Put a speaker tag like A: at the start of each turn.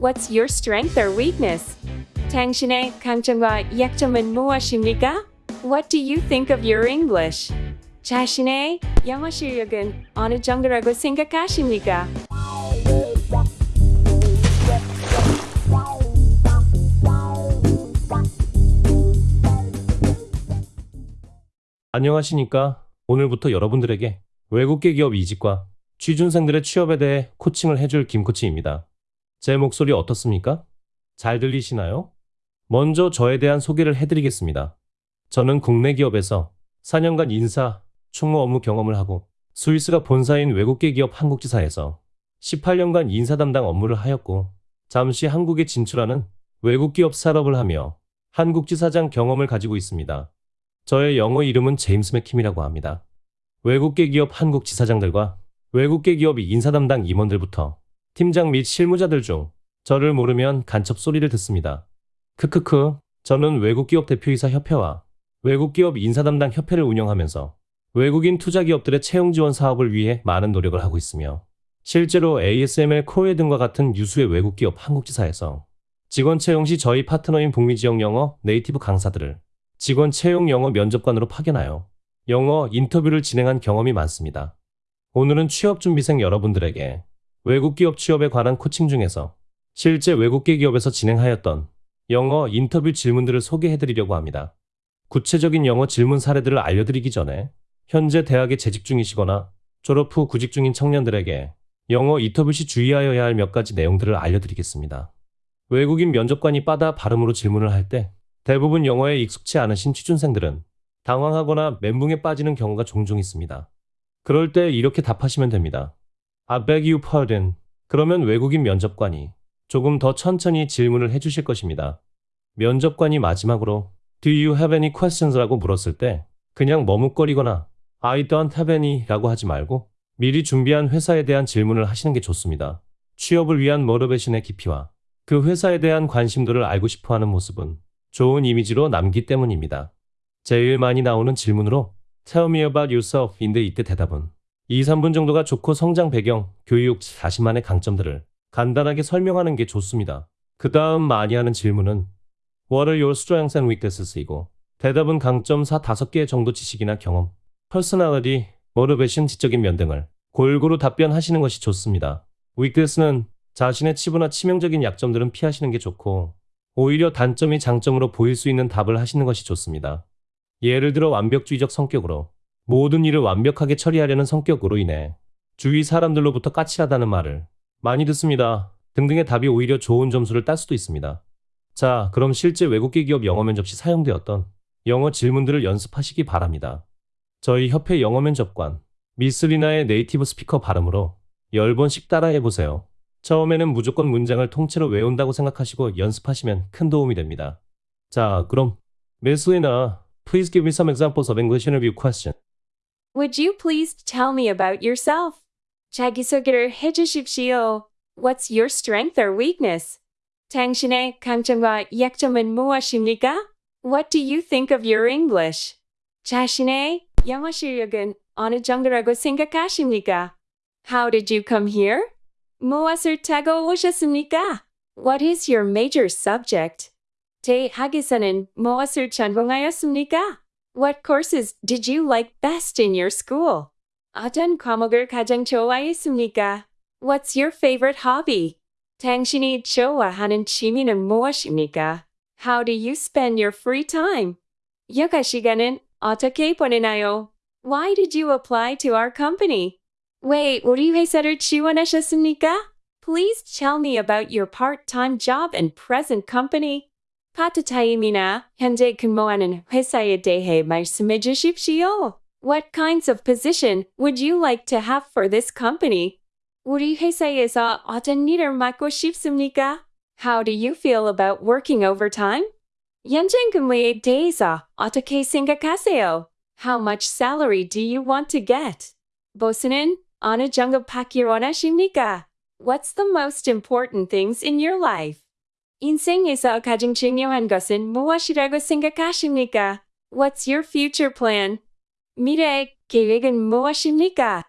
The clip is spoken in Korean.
A: What's your strength or weakness? 당신의 강점과 약점은 무엇입니까? What do you think of your English? 자신의 영어 실력은 어느 정도라고 생각하십니까?
B: 안녕하십니까? 오늘부터 여러분들에게 외국계 기업 이직과 취준생들의 취업에 대해 코칭을 해줄 김코치입니다. 제 목소리 어떻습니까? 잘 들리시나요? 먼저 저에 대한 소개를 해드리겠습니다. 저는 국내 기업에서 4년간 인사, 총무 업무 경험을 하고 스위스가 본사인 외국계 기업 한국지사에서 18년간 인사 담당 업무를 하였고 잠시 한국에 진출하는 외국 기업 산업을 하며 한국지사장 경험을 가지고 있습니다. 저의 영어 이름은 제임스 맥킴이라고 합니다. 외국계 기업 한국 지사장들과 외국계 기업 인사 담당 임원들부터 팀장 및 실무자들 중 저를 모르면 간첩 소리를 듣습니다. 크크크, 저는 외국기업 대표이사 협회와 외국기업 인사 담당 협회를 운영하면서 외국인 투자 기업들의 채용 지원 사업을 위해 많은 노력을 하고 있으며 실제로 ASML 코웨 등과 같은 유수의 외국 기업 한국지사에서 직원 채용 시 저희 파트너인 북미 지역 영어 native 강사들을 직원 채용 영어 면접관으로 파견하여 영어 인터뷰를 진행한 경험이 많습니다. 오늘은 취업 준비생 여러분들에게 외국 기업 취업에 관한 코칭 중에서 실제 외국계 기업에서 진행하였던 영어 인터뷰 질문들을 소개해드리려고 합니다. 구체적인 영어 질문 사례들을 알려드리기 전에 현재 대학에 재직 중이시거나 졸업 후 구직 중인 청년들에게 영어 인터뷰 시 주의하여야 할 몇 가지 내용들을 알려드리겠습니다. 외국인 면접관이 빠다 발음으로 질문을 할 때 대부분 영어에 익숙치 않으신 취준생들은 당황하거나 멘붕에 빠지는 경우가 종종 있습니다. 그럴 때 이렇게 답하시면 됩니다. I beg you pardon. 그러면 외국인 면접관이 조금 더 천천히 질문을 해주실 것입니다. 면접관이 마지막으로 Do you have any questions? 라고 물었을 때 그냥 머뭇거리거나 I don't have any 라고 하지 말고 미리 준비한 회사에 대한 질문을 하시는 게 좋습니다. 취업을 위한 모티베이션의 깊이와 그 회사에 대한 관심도를 알고 싶어 하는 모습은 좋은 이미지로 남기 때문입니다. 제일 많이 나오는 질문으로 Tell me about yourself인데 이때 대답은 2, 3분 정도가 좋고 성장 배경, 교육, 자신만의 강점들을 간단하게 설명하는 게 좋습니다. 그 다음 많이 하는 질문은 What are your strengths and weakness이고 대답은 강점 4, 5개 정도 지식이나 경험, personality, motivation, 지적인 면 등을 골고루 답변하시는 것이 좋습니다. weakness는 자신의 치부나 치명적인 약점들은 피하시는 게 좋고 오히려 단점이 장점으로 보일 수 있는 답을 하시는 것이 좋습니다. 예를 들어 완벽주의적 성격으로 모든 일을 완벽하게 처리하려는 성격으로 인해 주위 사람들로부터 까칠하다는 말을 많이 듣습니다. 등등의 답이 오히려 좋은 점수를 딸 수도 있습니다. 자, 그럼 실제 외국계 기업 영어 면접 시 사용되었던 영어 질문들을 연습하시기 바랍니다. 저희 협회 영어 면접관 미스리나의 네이티브 스피커 발음으로 10번씩 따라해보세요. 처음에는 무조건 문장을 통째로 외운다고 생각하시고 연습하시면 큰 도움이 됩니다. 자, 그럼 Lina, please give me some examples of English interview question.
A: Would you please tell me about yourself? 자기소개를 해주십시오. What's your strength or weakness? 당신의 강점과 약점은 무엇입니까? What do you think of your English? 자신의 영어 실력은 어느 정도라고 생각하십니까? How did you come here? 무엇을 타고 오셨습니까? What is your major subject? 대학에서는 무엇을 전공하였습니까? What courses did you like best in your school? 어떤 과목을 가장 좋아했습니까? What's your favorite hobby? 당신이 좋아하는 취미는 무엇입니까? How do you spend your free time? 여가 시간은 어떻게 보내나요? Why did you apply to our company? 왜 우리 회사를 지원하셨습니까? Please tell me about your part-time job and present company. 파트타임이나 현재 근무하는 회사에 대해 말씀해 주십시오. What kinds of position would you like to have for this company? 우리 회사에서 어떤 일을 맡고 싶습니까? How do you feel about working overtime? 연장 근무에 대해서 어떻게 생각하세요? How much salary do you want to get? 보스는 어느 정도 받기 원하십니까? What's the most important things in your life? 인생에서 가장 중요한 것은 무엇이라고 생각하십니까? What's your future plan? 미래 계획은 무엇입니까?